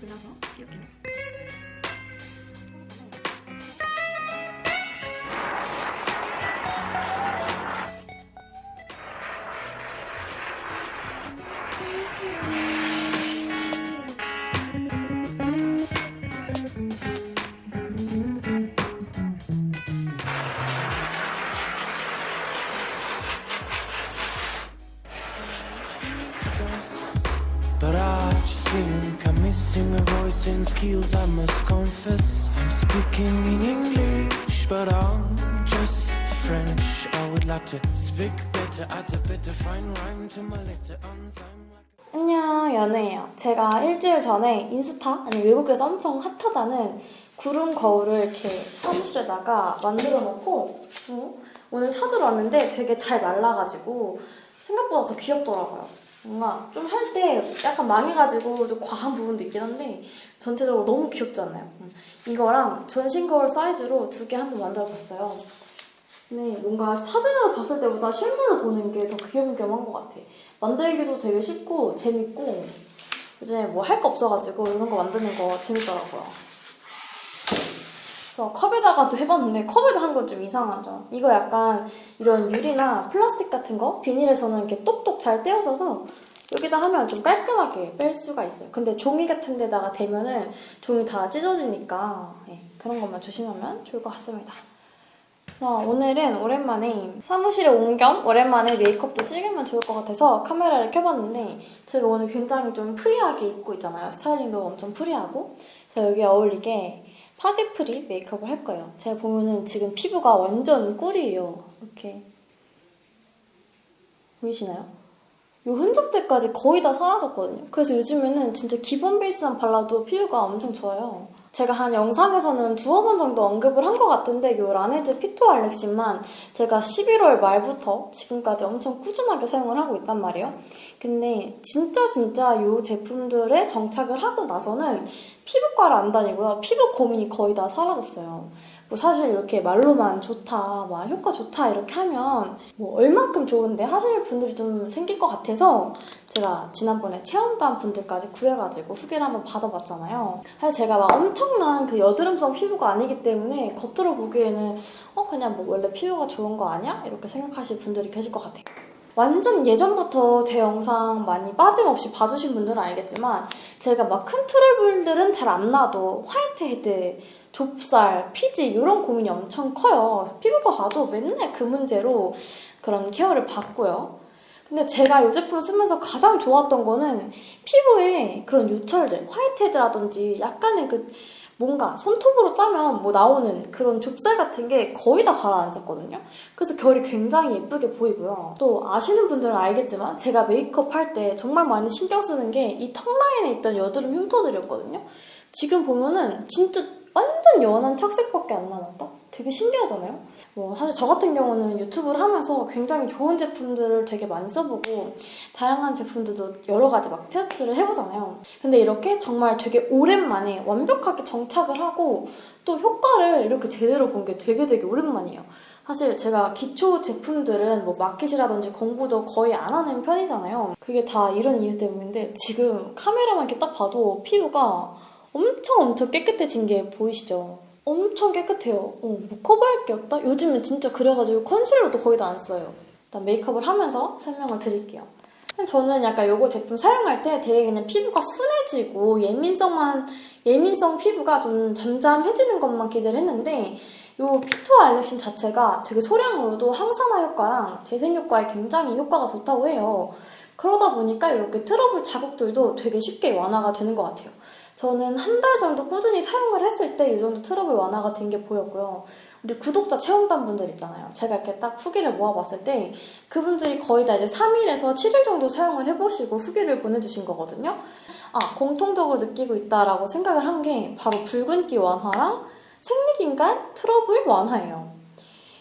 골라서 이렇게 But I think I'm missing a voice and skills I must confess I'm speaking in English but I'm just French I would like to speak better I'd better find rhyme to my letter on time 안녕 연우예요. 제가 일주일 전에 인스타 아니 외국에서 엄청 핫하다는 구름 거울을 이렇게 사무실에다가 만들어 놓고 어? 오늘 찾으러 왔는데 되게 잘 말라가지고 생각보다 더 귀엽더라고요. 뭔가 좀 할 때 약간 망해가지고 좀 과한 부분도 있긴 한데 전체적으로 너무 귀엽지 않나요? 음. 이거랑 전신 거울 사이즈로 두 개 한번 만들어 봤어요. 근데 뭔가 사진으로 봤을 때보다 실물로 보는 게 더 귀염귀염한 것 같아. 만들기도 되게 쉽고 재밌고 이제 뭐 할 거 없어가지고 이런 거 만드는 거 재밌더라고요. 그래서 컵에다가도 해봤는데 컵에다 한건 좀 이상하죠. 이거 약간 이런 유리나 플라스틱 같은 거 비닐에서는 이렇게 똑똑 잘 떼어져서 여기다 하면 좀 깔끔하게 뺄 수가 있어요. 근데 종이 같은 데다가 대면은 종이 다 찢어지니까 예, 그런 것만 조심하면 좋을 것 같습니다. 어, 오늘은 오랜만에 사무실에 온 겸 오랜만에 메이크업도 찍으면 좋을 것 같아서 카메라를 켜봤는데 제가 오늘 굉장히 좀 프리하게 입고 있잖아요. 스타일링도 엄청 프리하고 그래서 여기 어울리게 파데 프리 메이크업을 할 거예요. 제가 보면은 지금 피부가 완전 꿀이에요. 이렇게 보이시나요? 이 흔적들까지 거의 다 사라졌거든요. 그래서 요즘에는 진짜 기본 베이스만 발라도 피부가 엄청 좋아요. 제가 한 영상에서는 두어 번 정도 언급을 한 것 같은데 이 라네즈 피토 알렉신만 제가 11월 말부터 지금까지 엄청 꾸준하게 사용을 하고 있단 말이에요. 근데 진짜 진짜 이 제품들에 정착을 하고 나서는 피부과를 안 다니고요. 피부 고민이 거의 다 사라졌어요. 뭐 사실 이렇게 말로만 좋다, 막 효과 좋다 이렇게 하면 뭐 얼만큼 좋은데 하실 분들이 좀 생길 것 같아서 제가 지난번에 체험단 분들까지 구해가지고 후기를 한번 받아봤잖아요. 사실 제가 막 엄청난 그 여드름성 피부가 아니기 때문에 겉으로 보기에는 어 그냥 뭐 원래 피부가 좋은 거 아니야? 이렇게 생각하실 분들이 계실 것 같아요. 완전 예전부터 제 영상 많이 빠짐없이 봐주신 분들은 알겠지만 제가 막 큰 트러블들은 잘 안 나도 화이트 헤드, 좁쌀, 피지 이런 고민이 엄청 커요. 피부과 가도 맨날 그 문제로 그런 케어를 받고요. 근데 제가 이 제품 쓰면서 가장 좋았던 거는 피부에 그런 요철들, 화이트헤드라든지 약간의 그 뭔가 손톱으로 짜면 뭐 나오는 그런 좁쌀 같은 게 거의 다 가라앉았거든요. 그래서 결이 굉장히 예쁘게 보이고요. 또 아시는 분들은 알겠지만 제가 메이크업 할 때 정말 많이 신경 쓰는 게 이 턱 라인에 있던 여드름 흉터들이었거든요. 지금 보면은 진짜 완전 연한 착색밖에 안 남았다? 되게 신기하잖아요? 뭐 사실 저 같은 경우는 유튜브를 하면서 굉장히 좋은 제품들을 되게 많이 써보고 다양한 제품들도 여러 가지 막 테스트를 해보잖아요. 근데 이렇게 정말 되게 오랜만에 완벽하게 정착을 하고 또 효과를 이렇게 제대로 본 게 되게 되게 오랜만이에요. 사실 제가 기초 제품들은 뭐 마켓이라든지 공부도 거의 안 하는 편이잖아요. 그게 다 이런 이유 때문인데 지금 카메라만 이렇게 딱 봐도 피부가 엄청 엄청 깨끗해진 게 보이시죠? 엄청 깨끗해요. 어, 뭐 커버할 게 없다? 요즘은 진짜 그래가지고 컨실러도 거의 다 안 써요. 일단 메이크업을 하면서 설명을 드릴게요. 저는 약간 요거 제품 사용할 때 되게 그냥 피부가 순해지고 예민성만 예민성 피부가 좀 잠잠해지는 것만 기대를 했는데 요 피토 알렉신 자체가 되게 소량으로도 항산화 효과랑 재생 효과에 굉장히 효과가 좋다고 해요. 그러다 보니까 이렇게 트러블 자국들도 되게 쉽게 완화가 되는 것 같아요. 저는 한 달 정도 꾸준히 사용을 했을 때 이 정도 트러블 완화가 된 게 보였고요. 우리 구독자 체험단 분들 있잖아요. 제가 이렇게 딱 후기를 모아봤을 때 그분들이 거의 다 이제 3일에서 7일 정도 사용을 해보시고 후기를 보내주신 거거든요. 아, 공통적으로 느끼고 있다라고 생각을 한 게 바로 붉은기 완화랑 생리 기간 트러블 완화예요.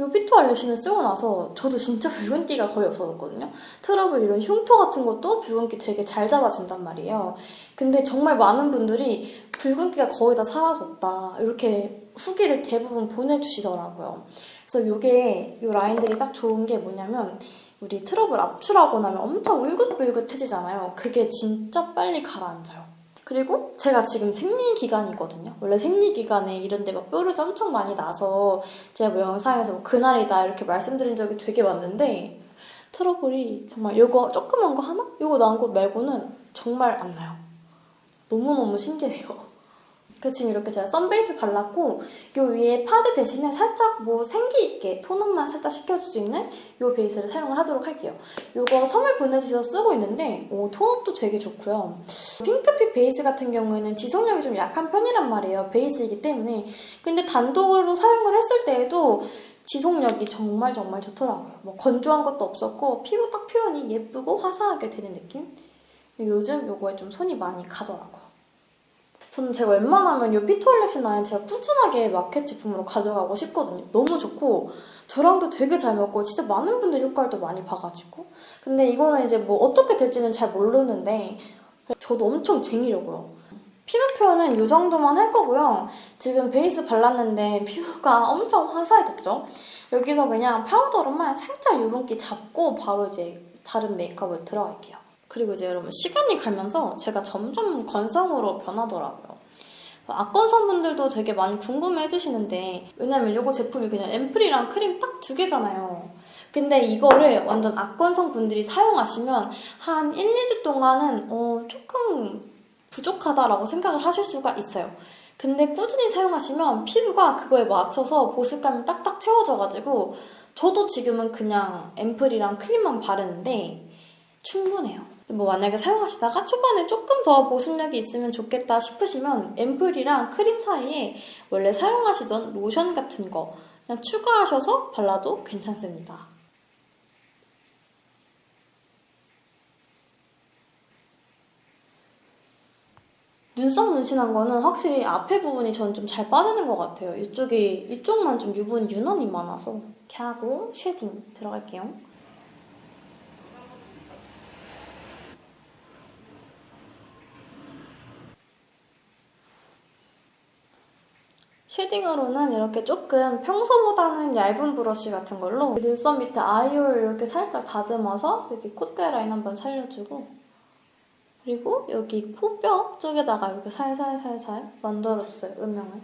이 피토 알렉신을 쓰고 나서 저도 진짜 붉은기가 거의 없어졌거든요. 트러블 이런 흉터 같은 것도 붉은기 되게 잘 잡아준단 말이에요. 근데 정말 많은 분들이 붉은기가 거의 다 사라졌다 이렇게 후기를 대부분 보내주시더라고요. 그래서 이게 이 라인들이 딱 좋은 게 뭐냐면 우리 트러블 압출하고 나면 엄청 울긋불긋해지잖아요. 그게 진짜 빨리 가라앉아요. 그리고 제가 지금 생리 기간이거든요. 원래 생리 기간에 이런 데 막 뾰루지 엄청 많이 나서 제가 뭐 영상에서 뭐 그날이다 이렇게 말씀드린 적이 되게 많은데 트러블이 정말 요거 조그만 거 하나? 요거 나온 거 말고는 정말 안 나요. 너무너무 신기해요. 그 지금 이렇게 제가 썬베이스 발랐고 요 위에 파데 대신에 살짝 뭐 생기 있게 톤업만 살짝 시켜줄 수 있는 요 베이스를 사용을 하도록 할게요. 요거 선물 보내주셔서 쓰고 있는데 오, 톤업도 되게 좋고요. 핑크빛 베이스 같은 경우에는 지속력이 좀 약한 편이란 말이에요. 베이스이기 때문에. 근데 단독으로 사용을 했을 때에도 지속력이 정말 정말 좋더라고요. 뭐 건조한 것도 없었고 피부 딱 표현이 예쁘고 화사하게 되는 느낌? 요즘 요거에 좀 손이 많이 가더라고요. 저는 제가 웬만하면 이 피토 알렉신 라인 제가 꾸준하게 마켓 제품으로 가져가고 싶거든요. 너무 좋고 저랑도 되게 잘 맞고 진짜 많은 분들 효과를 많이 봐가지고 근데 이거는 이제 뭐 어떻게 될지는 잘 모르는데 저도 엄청 쟁이려고요. 피부 표현은 이 정도만 할 거고요. 지금 베이스 발랐는데 피부가 엄청 화사해졌죠? 여기서 그냥 파우더로만 살짝 유분기 잡고 바로 이제 다른 메이크업을 들어갈게요. 그리고 이제 여러분 시간이 가면서 제가 점점 건성으로 변하더라고요. 악건성 분들도 되게 많이 궁금해 해주시는데 왜냐면 이거 제품이 그냥 앰플이랑 크림 딱 두 개잖아요. 근데 이거를 완전 악건성 분들이 사용하시면 한 1, 2주 동안은 어, 조금 부족하다라고 생각을 하실 수가 있어요. 근데 꾸준히 사용하시면 피부가 그거에 맞춰서 보습감이 딱딱 채워져가지고 저도 지금은 그냥 앰플이랑 크림만 바르는데 충분해요. 뭐 만약에 사용하시다가 초반에 조금 더 보습력이 있으면 좋겠다 싶으시면 앰플이랑 크림 사이에 원래 사용하시던 로션 같은 거 그냥 추가하셔서 발라도 괜찮습니다. 눈썹 문신한 거는 확실히 앞에 부분이 저는 좀잘 빠지는 것 같아요. 이쪽이, 이쪽만 좀 유분 유난히 많아서. 이렇게 하고 shading 들어갈게요. shading으로는 이렇게 조금 평소보다는 얇은 브러쉬 같은 걸로 눈썹 밑에 eye hole 이렇게 살짝 다듬어서 여기 콧대 라인 한번 살려주고 그리고 여기 코뼈 쪽에다가 이렇게 살살살살 만들어줬어요, 음영을.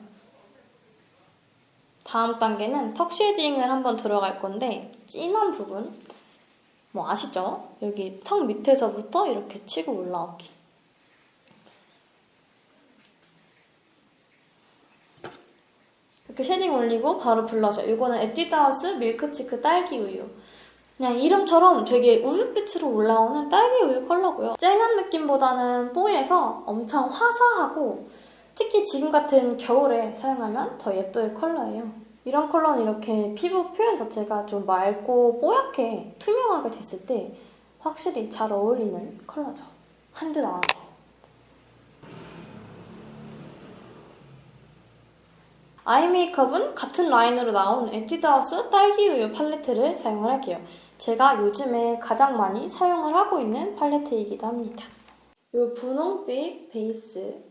다음 단계는 턱 shading을 한번 들어갈 건데 진한 부분 뭐 아시죠? 여기 턱 밑에서부터 이렇게 치고 올라오기. 이렇게 shading 올리고 바로 블러셔. 이거는 에뛰드하우스 밀크치크 딸기 우유. 그냥 이름처럼 되게 우유빛으로 올라오는 딸기 우유 컬러고요. 쨍한 느낌보다는 뽀해서 엄청 화사하고 특히 지금 같은 겨울에 사용하면 더 예쁠 컬러예요. 이런 컬러는 이렇게 피부 표현 자체가 좀 맑고 뽀얗게 투명하게 됐을 때 확실히 잘 어울리는 컬러죠. 한드 나와서. eye 메이크업은 같은 라인으로 나온 에뛰드하우스 딸기우유 팔레트를 사용을 할게요. 제가 요즘에 가장 많이 사용을 하고 있는 팔레트이기도 합니다. 이 분홍빛 베이스로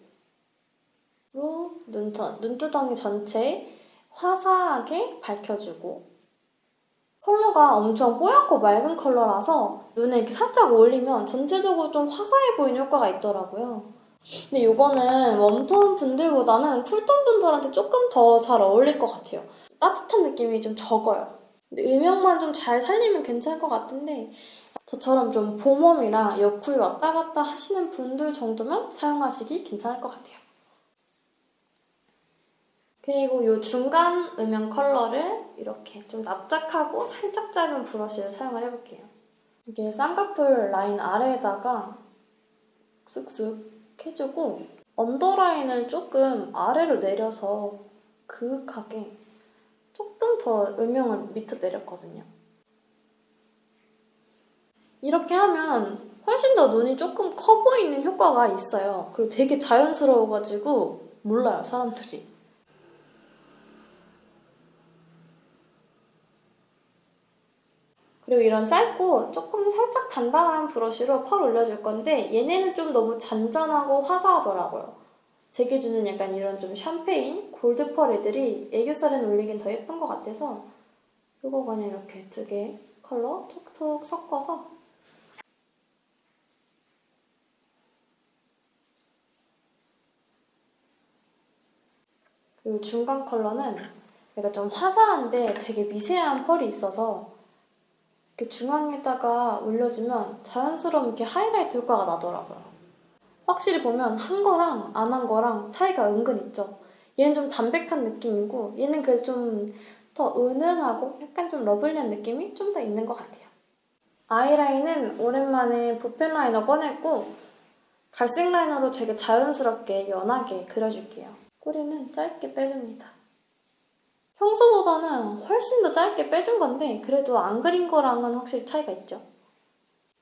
눈턴, 눈두덩이 전체 화사하게 밝혀주고 컬러가 엄청 뽀얗고 맑은 컬러라서 눈에 이렇게 살짝 올리면 전체적으로 좀 화사해 보이는 효과가 있더라고요. 근데 이거는 웜톤 분들보다는 쿨톤 분들한테 조금 더 잘 어울릴 것 같아요. 따뜻한 느낌이 좀 적어요. 근데 음영만 좀 잘 살리면 괜찮을 것 같은데 저처럼 좀 봄웜이랑 옆쿨 왔다 갔다 하시는 분들 정도면 사용하시기 괜찮을 것 같아요. 그리고 이 중간 음영 컬러를 이렇게 좀 납작하고 살짝 짧은 브러쉬를 사용을 해볼게요. 이게 쌍꺼풀 라인 아래에다가 쓱쓱 해주고 언더라인을 조금 아래로 내려서 그윽하게 조금 더 음영을 밑으로 내렸거든요. 이렇게 하면 훨씬 더 눈이 조금 커 보이는 효과가 있어요. 그리고 되게 자연스러워가지고 몰라요, 사람들이. 그리고 이런 짧고 조금 살짝 단단한 브러쉬로 펄 올려줄 건데 얘네는 좀 너무 잔잔하고 화사하더라고요. 제 기준은 약간 이런 좀 샴페인, 골드 펄 애들이 애교살에 올리긴 더 예쁜 것 같아서 이거 그냥 이렇게 두 개 컬러 톡톡 섞어서 그리고 중간 컬러는 얘가 좀 화사한데 되게 미세한 펄이 있어서 이렇게 중앙에다가 올려주면 자연스러운 이렇게 하이라이트 효과가 나더라고요. 확실히 보면 한 거랑 안 한 거랑 차이가 은근 있죠. 얘는 좀 담백한 느낌이고 얘는 그래도 좀 더 은은하고 약간 좀 lovely한 느낌이 좀 더 있는 것 같아요. 아이라인은 오랜만에 붓펜 liner 꺼냈고 갈색 liner로 되게 자연스럽게 연하게 그려줄게요. 꼬리는 짧게 빼줍니다. 평소보다는 훨씬 더 짧게 빼준 건데 그래도 안 그린 거랑은 확실히 차이가 있죠.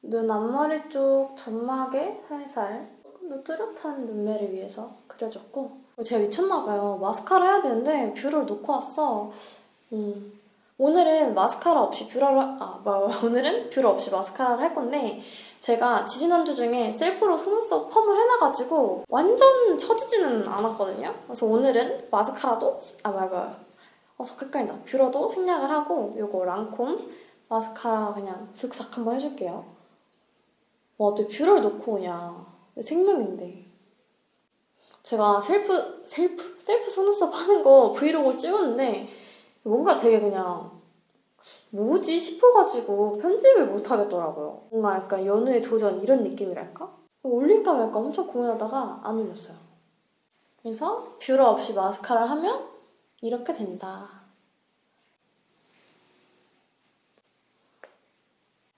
눈 앞머리 쪽 점막에 살살 좀 뚜렷한 눈매를 위해서 그려줬고 제가 미쳤나봐요. 마스카라 해야 되는데 뷰러를 놓고 왔어. 음, 오늘은 마스카라 없이 뷰러를 아 뭐, 오늘은 뷰러 없이 마스카라를 할 건데 제가 지지난주 중에 셀프로 속눈썹 펌을 해놔가지고 완전 처지지는 않았거든요. 그래서 오늘은 마스카라도 아 뭐야 헷갈린다. 뷰러도 생략을 하고 요거 랑콤 마스카라 그냥 슥싹 한번 해줄게요. 와 어떻게 뷰러를 놓고 오냐 생명인데 제가 셀프 셀프 셀프 속눈썹 하는 거 브이로그를 찍었는데 뭔가 되게 그냥 뭐지 싶어가지고 편집을 못 하겠더라고요. 뭔가 약간 연애의 도전 이런 느낌이랄까? 올릴까 말까 엄청 고민하다가 안 올렸어요. 그래서 뷰러 없이 마스카라를 하면 이렇게 된다.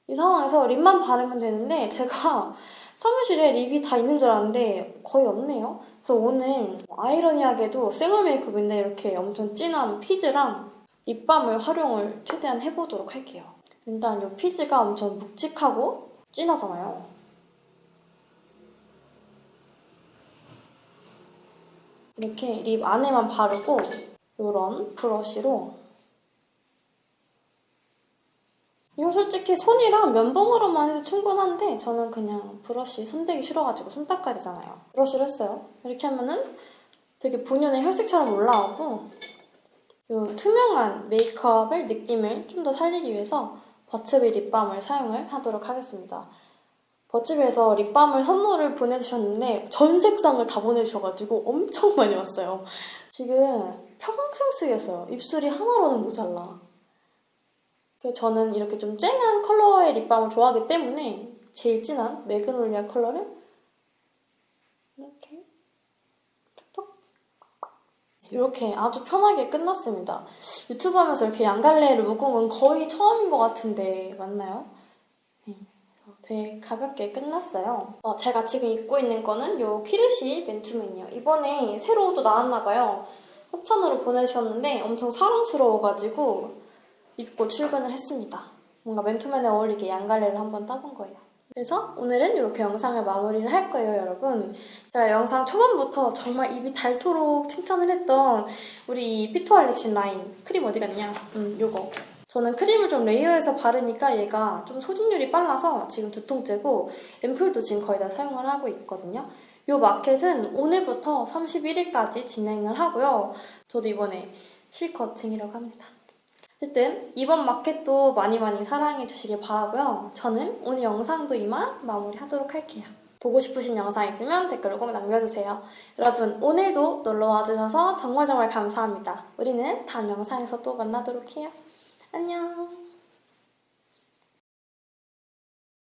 이 상황에서 립만 바르면 되는데 제가 사무실에 립이 다 있는 줄 알았는데 거의 없네요. 그래서 오늘 아이러니하게도 생얼 메이크업인데 이렇게 엄청 진한 피즈랑 립밤을 활용을 최대한 해보도록 할게요. 일단 이 피즈가 엄청 묵직하고 진하잖아요. 이렇게 립 안에만 바르고 이런 브러쉬로 이거 솔직히 손이랑 면봉으로만 해도 충분한데 저는 그냥 브러쉬 손대기 싫어가지고 손 닦아야 되잖아요. 브러쉬를 했어요. 이렇게 하면은 되게 본연의 혈색처럼 올라오고 이 투명한 메이크업을 느낌을 좀 더 살리기 위해서 버츠비 립밤을 사용을 하도록 하겠습니다. 버츠비에서 립밤을 선물을 보내주셨는데 전 색상을 다 보내주셔가지고 엄청 많이 왔어요. 지금 평생 쓰겠어요. 입술이 하나로는 모자라. 저는 이렇게 좀 쨍한 컬러의 립밤을 좋아하기 때문에 제일 진한 magnolia 컬러를 이렇게 톡톡 이렇게 아주 편하게 끝났습니다. 유튜브 하면서 이렇게 양갈래를 묶은 건 거의 처음인 것 같은데 맞나요? 네, 되게 가볍게 끝났어요. 어, 제가 지금 입고 있는 거는 이 키르시 맨투맨이에요. 이번에 새로 또 나왔나 봐요. 협찬으로 보내주셨는데 엄청 사랑스러워가지고 입고 출근을 했습니다. 뭔가 맨투맨에 어울리게 양갈래를 한번 따본 거예요. 그래서 오늘은 이렇게 영상을 마무리를 할 거예요, 여러분. 제가 영상 초반부터 정말 입이 닳도록 칭찬을 했던 우리 피토 알렉신 라인 크림 어디 갔냐? 음, 요거. 저는 크림을 좀 레이어해서 바르니까 얘가 좀 소진율이 빨라서 지금 두통째고 앰플도 지금 거의 다 사용을 하고 있거든요. 이 마켓은 오늘부터 31일까지 진행을 하고요. 저도 이번에 실컷 쟁이라고 합니다. 어쨌든 이번 마켓도 많이 많이 사랑해 주시길 바라고요. 저는 오늘 영상도 이만 마무리하도록 할게요. 보고 싶으신 영상 있으면 댓글로 꼭 남겨주세요. 여러분 오늘도 놀러와 주셔서 정말 정말 감사합니다. 우리는 다음 영상에서 또 만나도록 해요. 안녕